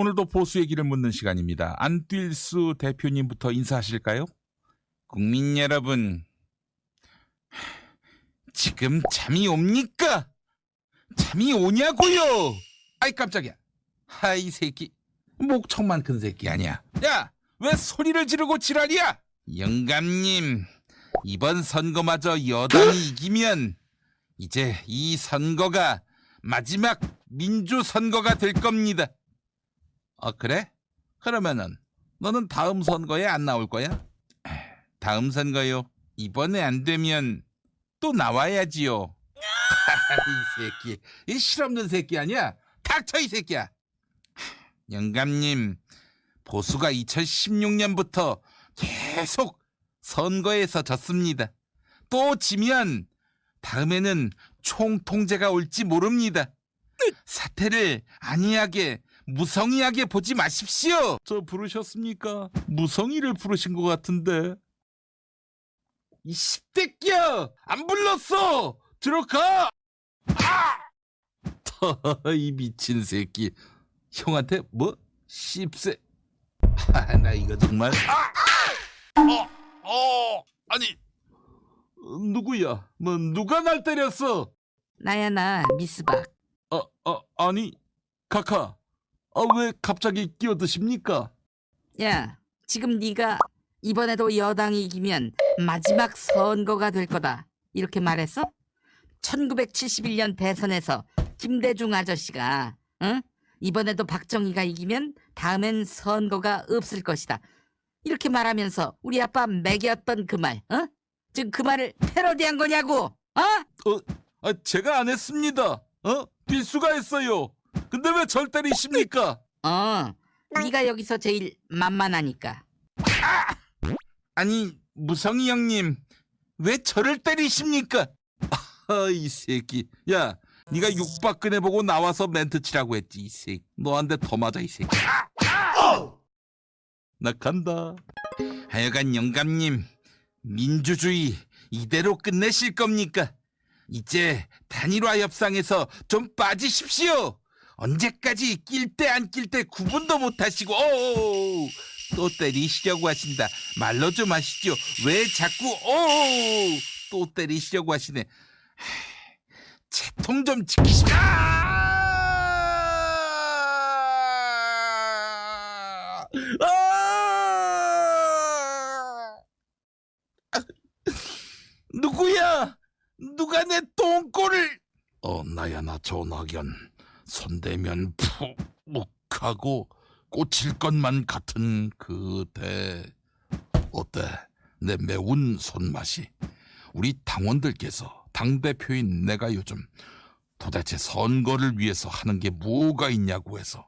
오늘도 보수 얘기를 묻는 시간입니다. 안뛸수 대표님부터 인사하실까요? 국민 여러분, 지금 잠이 옵니까? 잠이 오냐고요? 아이 깜짝이야. 하이 새끼, 목청만 큰 새끼 아니야. 야, 왜 소리를 지르고 지랄이야? 영감님, 이번 선거마저 여당이 이기면 이제 이 선거가 마지막 민주 선거가 될 겁니다. 어 그래? 그러면은 너는 다음 선거에 안 나올 거야? 다음 선거요. 이번에 안 되면 또 나와야지요. 이 새끼, 이 실없는 새끼 아니야? 닥쳐 이 새끼야. 영감님, 보수가 2016년부터 계속 선거에서 졌습니다. 또 지면 다음에는 총통제가 올지 모릅니다. 사태를 안이하게 무성의하게 보지 마십시오. 저 부르셨습니까? 무성의를 부르신 것 같은데. 이 십대끼야! 안 불렀어! 들어가! 아! 이 미친 새끼. 형한테 뭐? 씹새. 아, 나 이거 정말. 아! 어, 어, 아니. 어, 누구야? 뭐 누가 날 때렸어? 나야 나 미스박 어, 어, 아니, 카카. 아, 왜 갑자기 끼어드십니까? 야 지금 네가 이번에도 여당이 이기면 마지막 선거가 될 거다 이렇게 말했어? 1971년 대선에서 김대중 아저씨가 응? 이번에도 박정희가 이기면 다음엔 선거가 없을 것이다 이렇게 말하면서 우리 아빠 매겼던 그 말 어? 지금 그 말을 패러디한 거냐고 어? 아, 제가 안 했습니다. 어? 필수가 했어요. 근데 왜절 때리십니까? 어 네가 여기서 제일 만만하니까 아니, 무성이 형님, 왜 저를 때리십니까? 아, 이 새끼. 야, 네가 육박근혜 보고 나와서 멘트 치라고 했지, 이 새끼. 너한테 더 맞아, 이 새끼. 나 간다. 하여간 영감님, 민주주의 이대로 끝내실 겁니까? 이제 단일화 협상에서 좀 빠지십시오. 언제까지 낄 때 안 낄 때 구분도 못 하시고 오, 또 때리시려고 하신다. 말로 좀 하시죠. 왜 자꾸 오, 또 때리시려고 하시네. 채통 좀 지키시오. 아! 아! 누구야? 누가 내 똥꼬를? 어 나야 나 조낙연 손대면 푹묵하고 꽂힐 것만 같은 그대 어때 내 매운 손맛이 우리 당원들께서 당 대표인 내가 요즘 도대체 선거를 위해서 하는 게 뭐가 있냐고 해서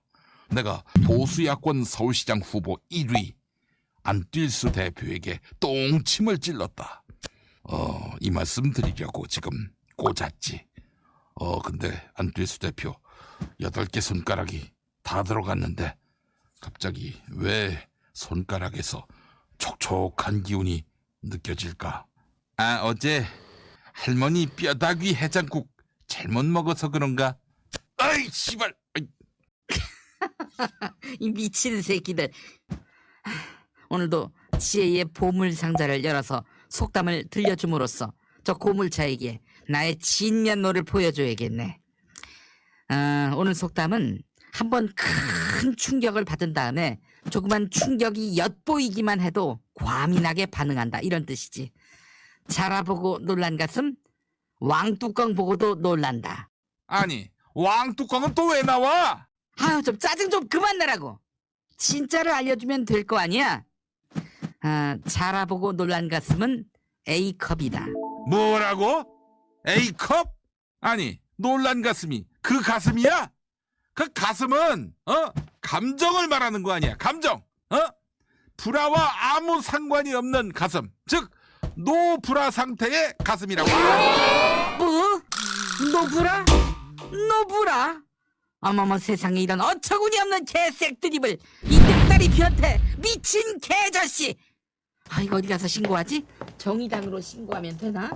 내가 보수 야권 서울시장 후보 1위 안뛸수 대표에게 똥침을 찔렀다. 어, 이 말씀 드리려고 지금 꽂았지. 어, 근데 안뛸수 대표 여덟 개 손가락이 다 들어갔는데 갑자기 왜 손가락에서 촉촉한 기운이 느껴질까? 아, 어제 할머니 뼈다귀 해장국 잘못 먹어서 그런가? 아이, 씨발! 이 미친 새끼들 하, 오늘도 지혜의 보물 상자를 열어서 속담을 들려줌으로써 저 고물차에게 나의 진면모를 보여줘야겠네 아, 오늘 속담은 한번 큰 충격을 받은 다음에 조그만 충격이 엿보이기만 해도 과민하게 반응한다 이런 뜻이지 자라보고 놀란 가슴 왕뚜껑 보고도 놀란다 아니, 왕뚜껑은 또 왜 나와? 아유 좀 짜증 좀 그만 내라고 진짜를 알려주면 될 거 아니야 아, 자라보고 놀란 가슴은 A컵이다 뭐라고? A컵? 아니, 놀란 가슴이 그 가슴이야? 그 가슴은 어 감정을 말하는 거 아니야 감정 어 브라와 아무 상관이 없는 가슴 즉 노브라 상태의 가슴이라고 뭐? 노브라? 노브라? 어머머 세상에 이런 어처구니 없는 개색 드립을 이 늑다리 변태 미친 개자씨 아 이거 어디 가서 신고하지? 정의당으로 신고하면 되나?